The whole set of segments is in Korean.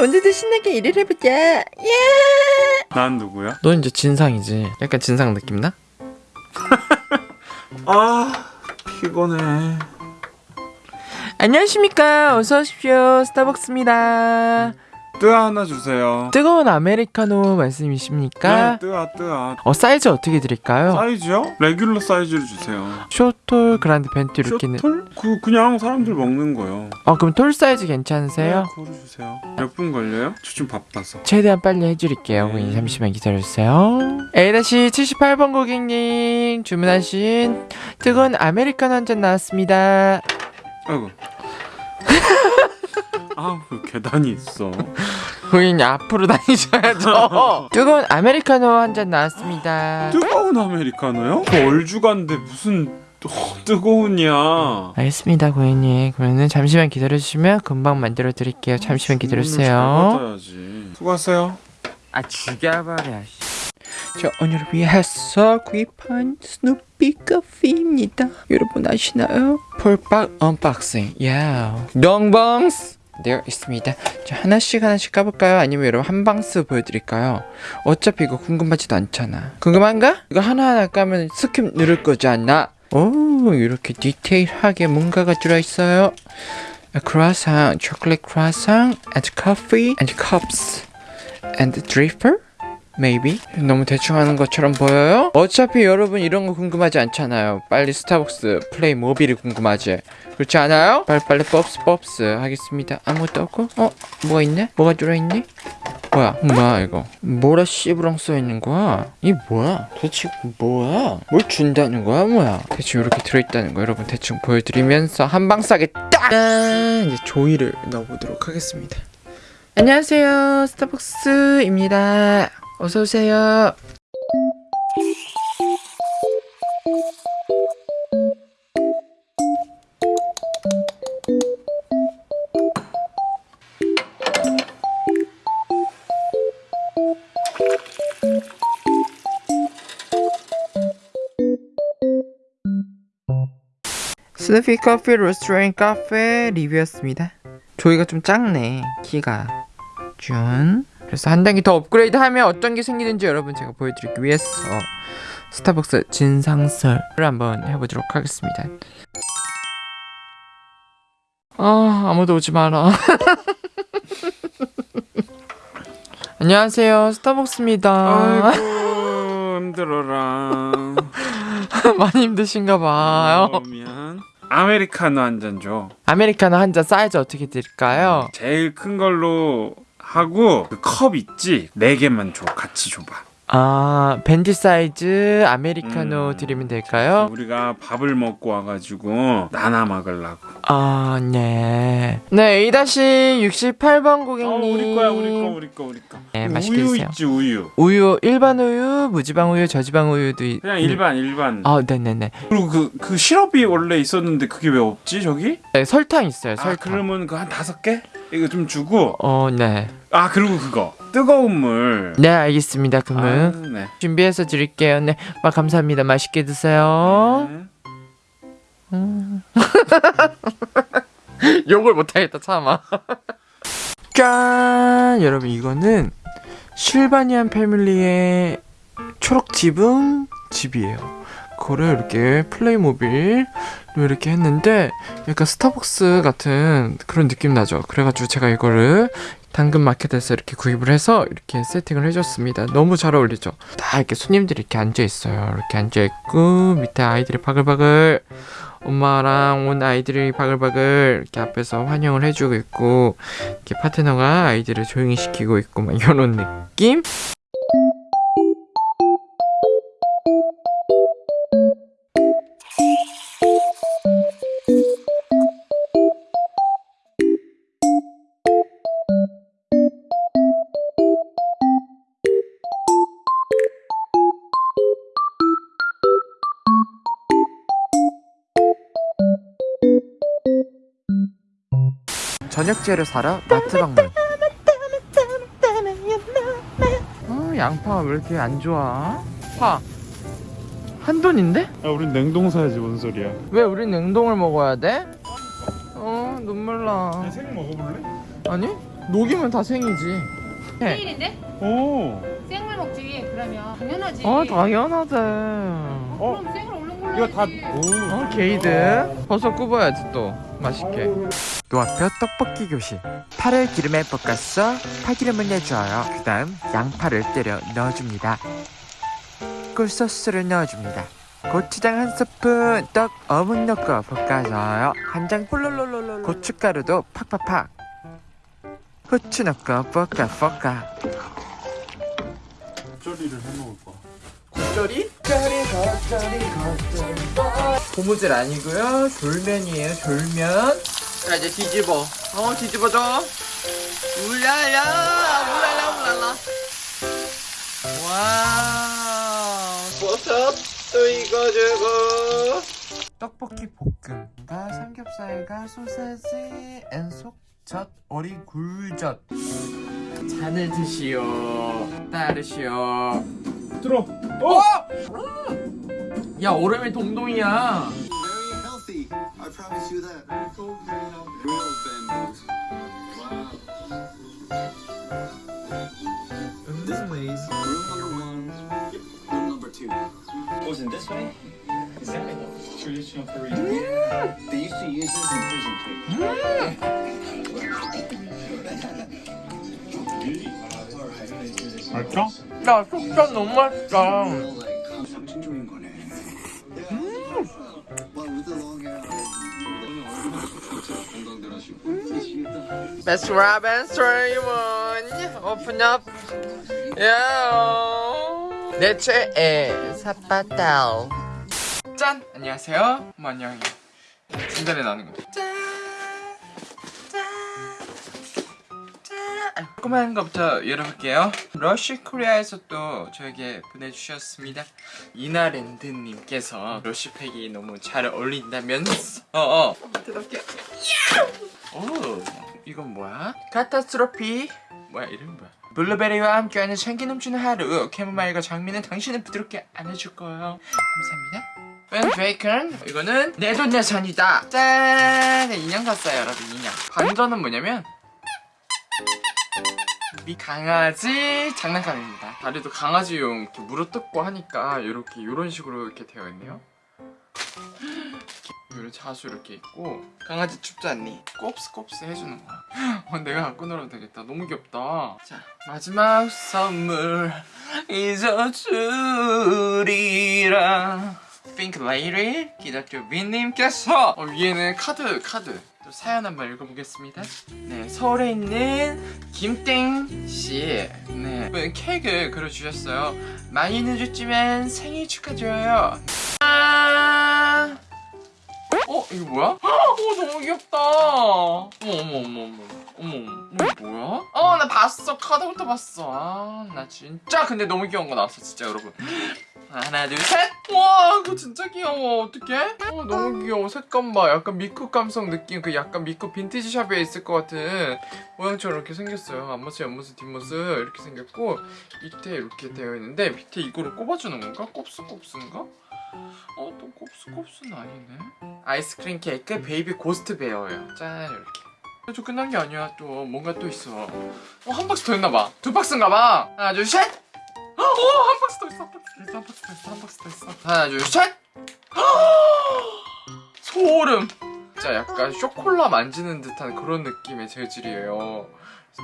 오늘도 신나게 일을 해보자. 예. 난 누구야? 너 이제 진상이지. 약간 진상 느낌 나? 아 피곤해 안녕하십니까. 어서 오십시오. 스타벅스입니다. 뜨아 하나 주세요 뜨거운 아메리카노 말씀이십니까? 네 뜨아 뜨아 어 사이즈 어떻게 드릴까요? 사이즈요? regular 사이즈를 주세요 쇼톨 그란데 벤티 이렇게는. 쇼톨? 그 그냥 사람들 먹는 거요 어 그럼 톨 사이즈 괜찮으세요? 네, 그거 주세요 몇 분 걸려요? 저 좀 바빠서 최대한 빨리 해드릴게요. 네. 고객님 잠시만 기다려주세요. A-78번 고객님 주문하신 뜨거운 아메리카노 한 잔 나왔습니다. 아이고 아그 계단이 있어 고객님 앞으로 다니셔야죠. 뜨거운 아메리카노 한 잔 나왔습니다. 뜨거운 아메리카노요? 저 얼주간데 무슨 어, 뜨거운이야 알겠습니다 고객님. 그러면 잠시만 기다려주시면 금방 만들어 드릴게요. 잠시만 잘 기다려주세요. 수고하세요 아 죽여버려. 저 오늘 위해서 구입한 스누피 커피입니다. 여러분 아시나요? full박 unboxing. 야. 롱방스 되어 있습니다. 저 하나씩 하나씩 까볼까요? 아니면 여러분 한 박스 보여드릴까요? 어차피 이거 궁금하지도 않잖아. 궁금한가? 이거 하나하나 까면 skip 누를 거지 않나? 오 이렇게 디테일하게 뭔가가 들어있어요. 크라상, 초콜릿 크라상, and coffee, and cups. Maybe? 너무 대충 하는 것처럼 보여요? 어차피 여러분 이런 거 궁금하지 않잖아요. 빨리 스타벅스 플레이 모빌이 궁금하지. 그렇지 않아요? 빨리빨리 법스 법스 하겠습니다. 아무것도 없고? 어? 뭐가 있네? 뭐가 들어있니? 뭐야? 뭐야 이거? 뭐라 씨부랑 써있는 거야? 이 뭐야? 대체 뭐야? 뭘 준다는 거야 뭐야? 대충 이렇게 들어있다는 거 여러분 대충 보여드리면서 한방 싸게 딱! 짠! 이제 조이를 넣어보도록 하겠습니다. 안녕하세요 스타벅스입니다 어서 오세요. 스누피 커피 로스트레인 카페 리뷰였습니다. 조이가 좀 작네. 키가. 준 그래서 한 단계 더 업그레이드하면 어떤 게 생기는지 여러분 제가 보여드리기 위해서 스타벅스 진상설을 한번 해보도록 하겠습니다. 아 아무도 오지 마라. 안녕하세요. 스타벅스입니다. 아이고 힘들어라. 많이 힘드신가 봐요. 어, 미안 아메리카노 한 잔 줘. 아메리카노 한 잔 사이즈 어떻게 드릴까요? 제일 큰 걸로 하고 그 컵 있지? 네 개만 줘. 같이 줘봐. 아 벤티 사이즈 아메리카노 음. 드리면 될까요? 우리가 밥을 먹고 와가지고 나눠 먹으려고. 아, 네. 네, A-68번 고객님. 어, 우리 거야, 우리 거, 우리 거, 우리 거. 네, 맛있게 우유 드세요. 있지, 우유. 우유, 일반 우유, 무지방 우유, 저지방 우유도 있... 그냥 일반, 일반. 아, 네네네. 그리고 그, 그 시럽이 원래 있었는데 그게 왜 없지, 저기? 네, 설탕 있어요, 아, 설탕. 그러면 그 한 다섯 개? 이거 좀 주고. 어, 네. 아, 그리고 그거. 뜨거운 물. 네, 알겠습니다. 아, 그러면 네. 준비해서 드릴게요. 네, 아, 감사합니다. 맛있게 드세요. 네. 욕을 못하겠다 참아 짠 여러분 이거는 실바니안 패밀리의 초록 지붕 집이에요 그거를 이렇게 플레이모빌 이렇게 했는데 약간 스타벅스 같은 그런 느낌 나죠. 그래가지고 제가 이거를 당근 마켓에서 이렇게 구입을 해서 이렇게 세팅을 해줬습니다. 너무 잘 어울리죠? 다 이렇게 손님들이 이렇게 앉아있어요. 이렇게 앉아있고 밑에 아이들이 바글바글 엄마랑 온 아이들이 바글바글 이렇게 앞에서 환영을 해주고 있고 이렇게 파트너가 아이들을 조용히 시키고 있고 막 이런 느낌? 저녁 재료 사러 마트 방문. 어, 양파가 왜 이렇게 안 좋아? 파. 한 돈인데? 야, 우린 냉동 사야지, 뭔 소리야. 왜 우린 냉동을 먹어야 돼? 어, 눈물 나. 생 먹어볼래? 아니? 녹이면 다 생이지. 생일인데? 오. 생물 먹지 그러면 당연하지 어 당연하지. 이거 다 오. 어 게이드. 버섯 굽어야지 또 맛있게. 노학교 떡볶이 교실. 파를 기름에 볶아서 파기름을 내줘요. 그 다음 양파를 때려 넣어줍니다. 꿀소스를 넣어줍니다. 고추장 한 스푼, 떡 어묵 넣고 볶아줘요. 간장 홀롤롤롤 고춧가루도 팍팍팍. 후추 넣고 볶아 볶아. 겉절이를 해 먹을 거. 겉절이? 겉절이 겉절이 겉절이. 고무줄 아니고요. 졸면이에요 졸면. 자 이제 뒤집어. 어 뒤집어줘 울랄라 울랄라 울랄라. 와우. 버섯도 익어주고. 떡볶이 볶음과 삼겹살과 소세지 and 속젓 어리굴젓. 잔을 드시오. 따르시오 들어. 어! 야 얼음이 동동이야. Traditional Korean. They used to use this in prison too. 맛있 어? 야 속젓 너무 맛있다. Best Robin Simon Open up Yeah 내 최애 사파탈 짠! 안녕하세요 뭐 안녕히 진달래 나는 거 짠! 짠! 조그만 거부터 열어볼게요. 러쉬 코리아에서 또 저에게 보내주셨습니다. 이나랜드님께서 러쉬팩이 너무 잘 어울린다면서. 어, 어. 뜯어볼게요 오 이건 뭐야? 카타스트로피. 뭐야 이름 뭐야? 블루베리와 함께하는 생기 넘치는 하루. 캐모마일과 장미는 당신을 부드럽게 안아줄 거예요. 감사합니다. 웬 베이컨? 이거는 내 돈 내산이다. 짠! 인형 샀어요 여러분 인형. 반전은 뭐냐면 미 강아지 장난감입니다. 다리도 강아지용 이렇게 물어뜯고 하니까 이렇게 이런 식으로 이렇게 되어 있네요. 이런 자수 이렇게 있고 강아지 춥지 않니? 곱슬곱슬 해주는 거야. 어, 내가 갖고 놀아도 되겠다. 너무 귀엽다. 자 마지막 선물 잊어주리라. 핑크 레이리 기다려 민님께서. 어, 위에는 카드 카드 또 사연 한번 읽어보겠습니다 네 서울에 있는 김땡씨 네 케이크 그려주셨어요 많이 늦었지만 생일 축하드려요 아 어? 이거 뭐야? 어 너무 귀엽다 어머 어머 어머 어머 어머 어머 뭐야? 어나 봤어 카드부터 봤어 아 나 진짜 근데 너무 귀여운 거 나왔어 진짜 여러분 하나 둘셋와 이거 진짜 귀여워 어떡해? 어 너무 귀여워 색감 봐 약간 미국 감성 느낌 그 약간 미국 빈티지 샵에 있을 것 같은 모양처럼 이렇게 생겼어요 앞모습 옆모습 뒷모습 이렇게 생겼고 밑에 이렇게 되어 있는데 밑에 이거를 꼽아주는 건가? 곱슬곱슬인가? 어, 또 곱슬곱슬은 아니네. 아이스크림 케이크 baby ghost bear예요. 짠, 이렇게. 저 끝난 게 아니야. 또 뭔가 또 있어. 어, 한 박스 더 있나 봐. 두 박스인가 봐. 하나, 둘, 셋. 어, 한 박스 더 있어. 한 박스 더 있어. 한 박스 더 있어. 하나, 둘, 셋. 소름. 진짜 약간 쇼콜라 만지는 듯한 그런 느낌의 재질이에요.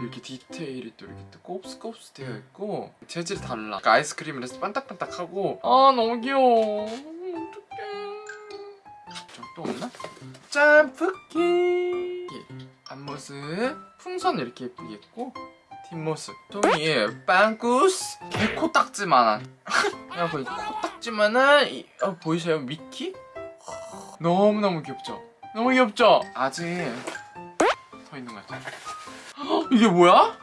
이렇게 디테일이 또 이렇게 또 곱스곱스 되어 있고 재질이 달라. 그러니까 아이스크림이라서 반딱반딱하고 아 너무 귀여워. 어떡해. 저또 없나? 짬뿌 기 앞모습 풍선 이렇게 예쁘게 있고 뒷모습 똥이 빵꾸스 개코딱지만한 야 거의 코딱지만한 이, 어, 보이세요 미키? 너무너무 귀엽죠? 너무 귀엽죠? 아직 더 있는 것 같아요 헉, 이게 뭐야?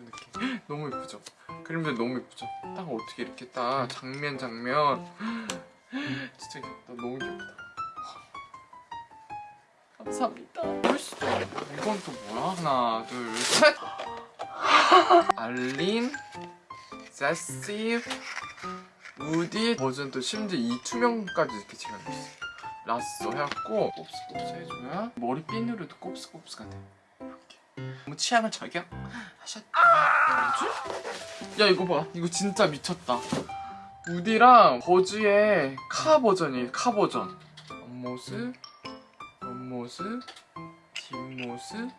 이렇게 너무 예쁘죠? 그림들 너무 예쁘죠? 딱 어떻게 이렇게 딱 장면 장면 진짜 귀엽다 너무 귀엽다 감사합니다 멋있어 이건 또 뭐야? 하나 둘셋. 알린 세시 우디. 버전 또 심지어 이 투명까지 이렇게 제공했어 라쏘 해갖고 곱스곱스 해줘야 머리 핀으로도 곱스곱스가 돼 이렇게. 너무 취향을 저격 하셨다. 뭐지? 야 이거 봐. 이거 진짜 미쳤다. 우디랑 버즈의 카 버전이에요 카 버전. 앞모습 옆모습 뒷모습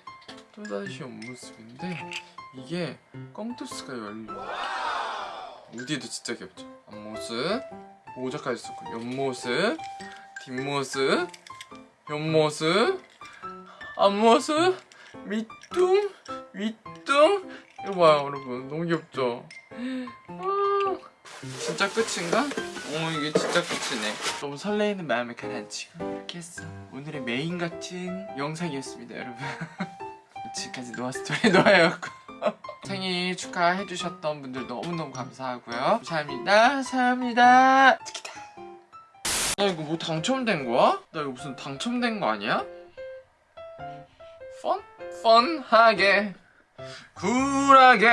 또다시 옆모습인데 이게 껌투스가 열려 우디도 진짜 귀엽죠? 앞모습 모자까지 썼고 옆모습 뒷모습 옆모습 앞모습 밑둥 윗둥. 이거 봐요 여러분. 너무 귀엽죠? 아, 진짜 끝인가? 어 이게 진짜 끝이네. 너무 설레이는 마음을 가라앉히고 이렇게 했어. 오늘의 메인 같은 영상이었습니다 여러분. 지금까지 노아 스토리 노아였고. 생일 축하해주셨던 분들 너무너무 감사하고요. 감사합니다. 감사합니다. 치키다. 나 이거 뭐 당첨된 거야? 나 이거 무슨 당첨된 거 아니야? 펀? 펀하게. 쿨하게